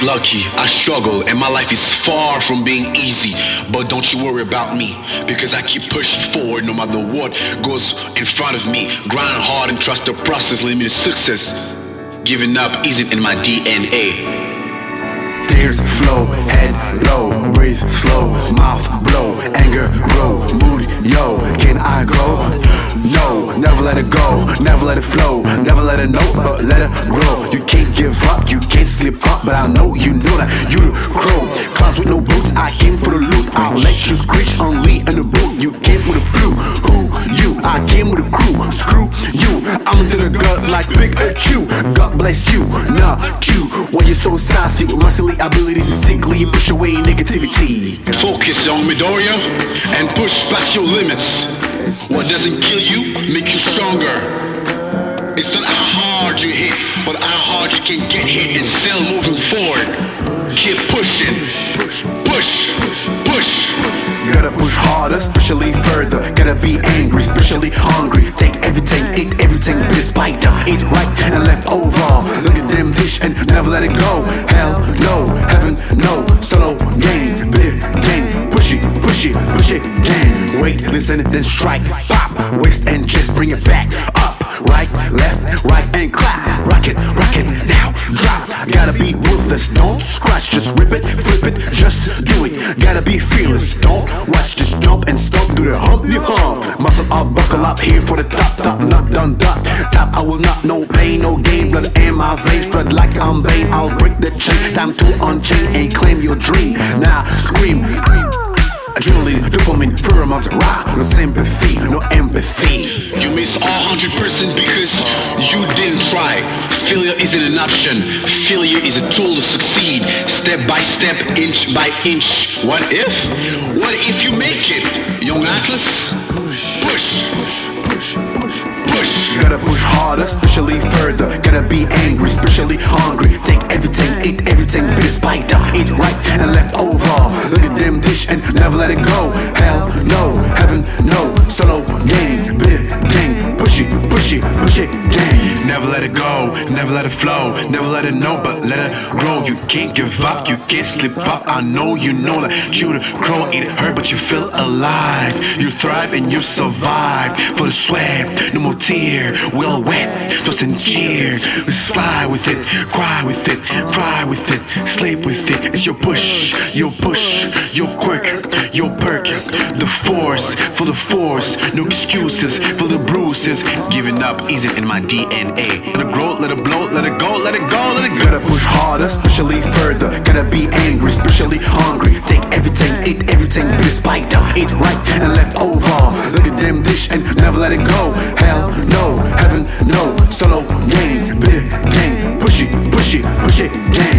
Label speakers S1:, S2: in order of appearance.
S1: get lucky. I struggle and my life is far from being easy. But don't you worry about me because I keep pushing forward no matter what goes in front of me. Grind hard and trust the process lead me to success. Giving up isn't in my DNA.
S2: Tears flow, head low, breathe slow, mouth blow, anger grow, mood yo, can I go? Never let it go, never let it flow, never let it know, but let it grow. You can't give up, you can't slip up, but I know you know that you the crow. Clouds with no boots, I came for the loot. I'll let you screech on Lee and the boot. You came with the flu, who you? I came with a crew, screw you. I'm into the gut like Big Chew. God bless you, not you. Why you so sassy with my silly abilities to sickly push away negativity.
S1: Focus on Midoriya and push past your limits. What doesn't kill you make you stronger. It's not how hard you hit, but how hard you can get hit and still moving forward. Keep pushing. Push, push, push.
S2: Gotta push harder, especially further. Gotta be angry, especially hungry. Take everything, eat everything, be a spider. Eat right and left over. Look at them dish and never let it go. Hell no, heaven no. Solo game. Push it, push it, push it, game. Wait, listen, then strike. Pop, waist and just bring it back up. Right, left, right, and clap. Rock it, rock it, now drop. Gotta be ruthless, don't scratch, just rip it, flip it, just do it. Gotta be fearless, don't watch, just jump and stomp through the hump, you hump. Muscle up, buckle up, here for the top, top, not done, dot. Top, I will not, no pain, no gain. Blood in my veins, flood like I'm Bane. I'll break the chain, time to unchain and claim your dream. Now scream. Adrenaline, dopamine, pheromones, rah No sympathy, no empathy
S1: You miss all 100% because you didn't try. Failure isn't an option. Failure is a tool to succeed. Step by step, inch by inch. What if? What if you make it? Young Atlas? Push. Push. Push, push, push.
S2: You gotta push harder, especially further Gotta be angry, especially hungry Take everything, eat everything, be a spider Eat right and left over. Look at them dish and never let it go. Hell no, heaven no Solo game Push it, push it, push it,
S1: Never let it go, never let it flow, never let it know, but let it grow. You can't give up, you can't slip up. I know you know that you the crow, it hurt, but you feel alive. You thrive and you survive. For the sweat, no more tear, we all wet, just in cheer. We slide with it, cry with it, cry with it, sleep with it. It's your push, your push, your quirk, your perk. The force, for the force, no excuses for the bruises. Giving up isn't in my DNA. Ayy, the growth, let it blow, let it go, let it go, let it go.
S2: Gotta push harder, especially further. Gotta be angry, especially hungry. Take everything, eat everything, be the spider. Eat right and left over. Look at them dish and never let it go. Hell no, heaven no. Solo game, bit game. Push it, push it, push it, game.